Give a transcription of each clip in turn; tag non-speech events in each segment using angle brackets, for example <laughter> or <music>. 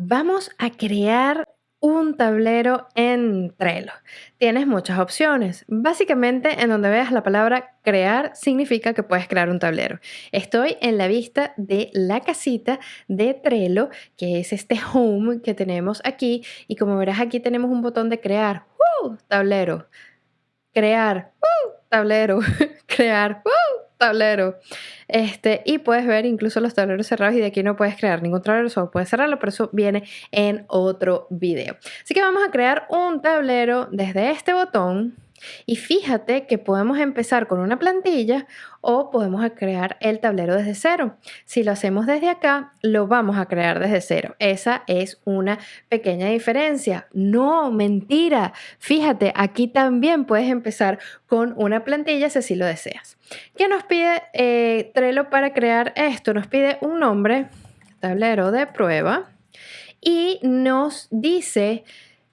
Vamos a crear un tablero en Trello. Tienes muchas opciones. Básicamente, en donde veas la palabra crear, significa que puedes crear un tablero. Estoy en la vista de la casita de Trello, que es este home que tenemos aquí. Y como verás, aquí tenemos un botón de crear. Tablero. Crear. Tablero. <laughs> crear. ¡Uh! Tablero. Este, y puedes ver incluso los tableros cerrados y de aquí no puedes crear ningún tablero, solo puedes cerrarlo, pero eso viene en otro video. Así que vamos a crear un tablero desde este botón y fíjate que podemos empezar con una plantilla o podemos crear el tablero desde cero. Si lo hacemos desde acá, lo vamos a crear desde cero. Esa es una pequeña diferencia. No, mentira. Fíjate, aquí también puedes empezar con una plantilla si así lo deseas. ¿Qué nos pide eh, Trello para crear esto? Nos pide un nombre, tablero de prueba, y nos dice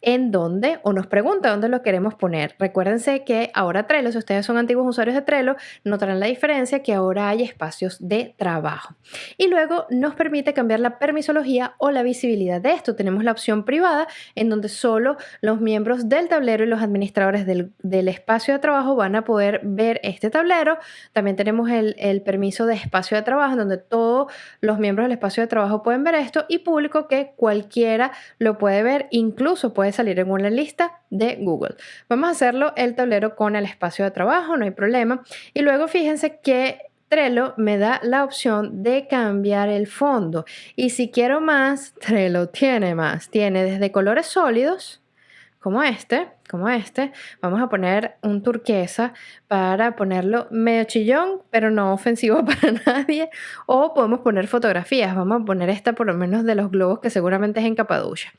en dónde o nos pregunta dónde lo queremos poner. Recuérdense que ahora Trello, si ustedes son antiguos usuarios de Trello, notarán la diferencia que ahora hay espacios de trabajo. Y luego nos permite cambiar la permisología o la visibilidad de esto. Tenemos la opción privada en donde solo los miembros del tablero y los administradores del, espacio de trabajo van a poder ver este tablero. También tenemos el, el permiso de espacio de trabajo en donde todos los miembros del espacio de trabajo pueden ver esto y público que cualquiera lo puede ver, incluso puede salir en una lista de Google. Vamos a hacerlo el tablero con el espacio de trabajo, no hay problema. Y luego fíjense que Trello me da la opción de cambiar el fondo. Y si quiero más, Trello tiene más. Tiene desde colores sólidos, como este, como este. Vamos a poner un turquesa para ponerlo medio chillón, pero no ofensivo <laughs> para nadie. O podemos poner fotografías. Vamos a poner esta por lo menos de los globos que seguramente es en Capaducha.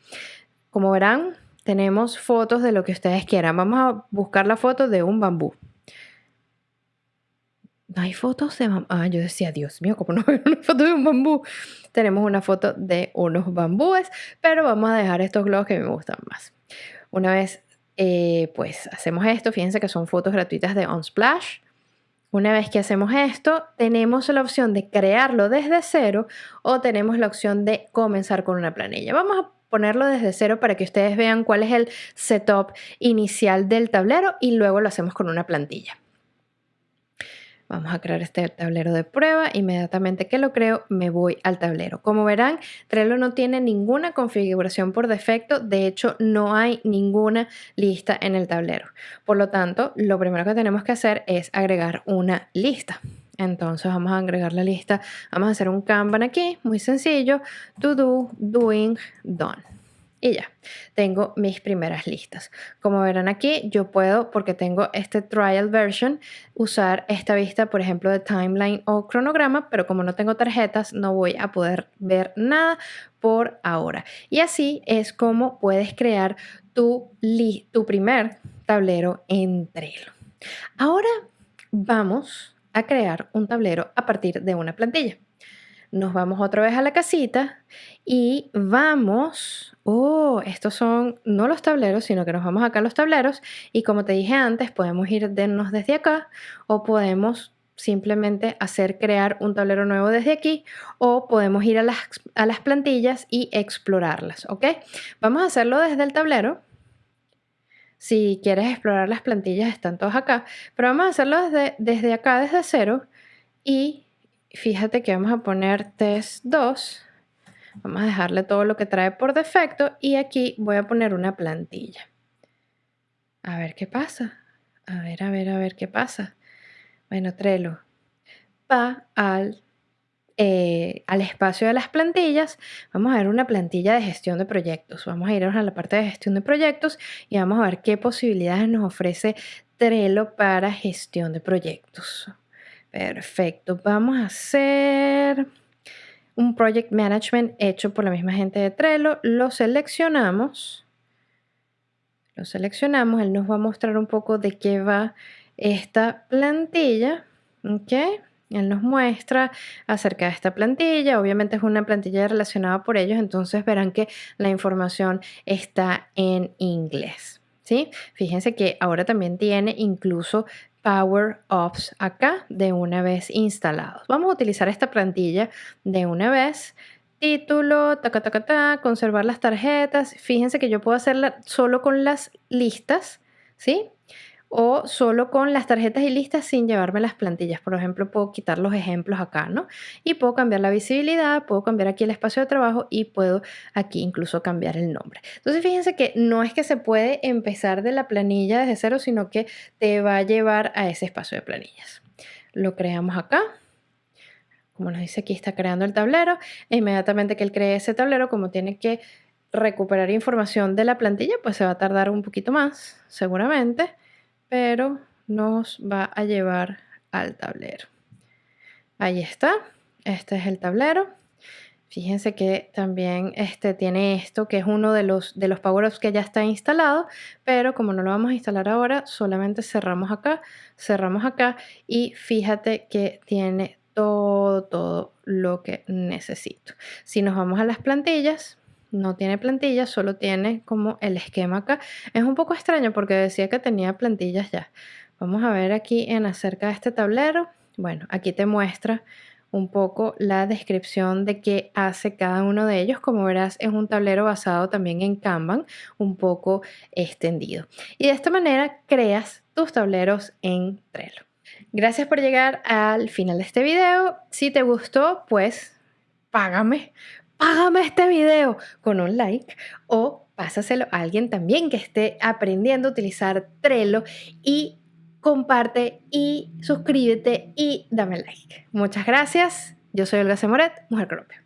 Como verán, tenemos fotos de lo que ustedes quieran. Vamos a buscar la foto de un bambú. No hay fotos de bambú. Ah, yo decía, Dios mío, ¿cómo no hay una foto de un bambú? Tenemos una foto de unos bambúes, pero vamos a dejar estos globos que me gustan más. Una vez, eh, pues, hacemos esto. Fíjense que son fotos gratuitas de Unsplash. Una vez que hacemos esto, tenemos la opción de crearlo desde cero o tenemos la opción de comenzar con una planilla. Vamos a ponerlo desde cero para que ustedes vean cuál es el setup inicial del tablero y luego lo hacemos con una plantilla. Vamos a crear este tablero de prueba. Inmediatamente que lo creo, me voy al tablero. Como verán, Trello no tiene ninguna configuración por defecto. De hecho, no hay ninguna lista en el tablero. Por lo tanto, lo primero que tenemos que hacer es agregar una lista. Entonces vamos a agregar la lista. Vamos a hacer un Kanban aquí, muy sencillo. To do, doing, done. Y ya, tengo mis primeras listas. Como verán aquí, yo puedo, porque tengo este trial version, usar esta vista, por ejemplo, de timeline o cronograma, pero como no tengo tarjetas, no voy a poder ver nada por ahora. Y así es como puedes crear tu, tu primer tablero en Trello. Ahora vamos a crear un tablero a partir de una plantilla. Nos vamos otra vez a la casita y vamos, oh, estos son no los tableros, sino que nos vamos acá a los tableros y como te dije antes, podemos ir desde acá o podemos simplemente hacer crear un tablero nuevo desde aquí o podemos ir a las, a las plantillas y explorarlas, ¿ok? Vamos a hacerlo desde el tablero si quieres explorar las plantillas, están todos acá. Pero vamos a hacerlo desde, desde acá, desde cero. Y fíjate que vamos a poner test 2. Vamos a dejarle todo lo que trae por defecto. Y aquí voy a poner una plantilla. A ver qué pasa. A ver, a ver, a ver qué pasa. Bueno, Trello va al eh, al espacio de las plantillas, vamos a ver una plantilla de gestión de proyectos. Vamos a irnos a la parte de gestión de proyectos y vamos a ver qué posibilidades nos ofrece Trello para gestión de proyectos. Perfecto, vamos a hacer un project management hecho por la misma gente de Trello. Lo seleccionamos. Lo seleccionamos, él nos va a mostrar un poco de qué va esta plantilla. ¿Ok? Él nos muestra acerca de esta plantilla. Obviamente es una plantilla relacionada por ellos, entonces verán que la información está en inglés. ¿sí? Fíjense que ahora también tiene incluso Power Ups acá de una vez instalados. Vamos a utilizar esta plantilla de una vez. título, taca, taca, ta, conservar las tarjetas. Fíjense que yo puedo hacerla solo con las listas, ¿sí? O solo con las tarjetas y listas sin llevarme las plantillas. Por ejemplo, puedo quitar los ejemplos acá, ¿no? Y puedo cambiar la visibilidad, puedo cambiar aquí el espacio de trabajo y puedo aquí incluso cambiar el nombre. Entonces, fíjense que no es que se puede empezar de la planilla desde cero, sino que te va a llevar a ese espacio de planillas. Lo creamos acá como nos dice aquí, está creando el tablero. E inmediatamente que él cree ese tablero, como tiene que recuperar información de la plantilla, pues se va a tardar un poquito más, seguramente, pero nos va a llevar al tablero. Ahí está, este es el tablero. Fíjense que también este tiene esto, que es uno de los, de los power-ups que ya está instalado, pero como no lo vamos a instalar ahora, solamente cerramos acá, cerramos acá y fíjate que tiene todo, todo lo que necesito. Si nos vamos a las plantillas, no tiene plantillas, solo tiene como el esquema acá. Es un poco extraño porque decía que tenía plantillas ya. Vamos a ver aquí en acerca de este tablero. Bueno, aquí te muestra un poco la descripción de qué hace cada uno de ellos. Como verás, es un tablero basado también en Kanban, un poco extendido. Y de esta manera creas tus tableros en Trello. Gracias por llegar al final de este video. Si te gustó, pues págame, págame este video con un like o pásaselo a alguien también que esté aprendiendo a utilizar Trello y comparte y suscríbete y dame like. Muchas gracias. Yo soy Olga Semoret, Mujer Colombia.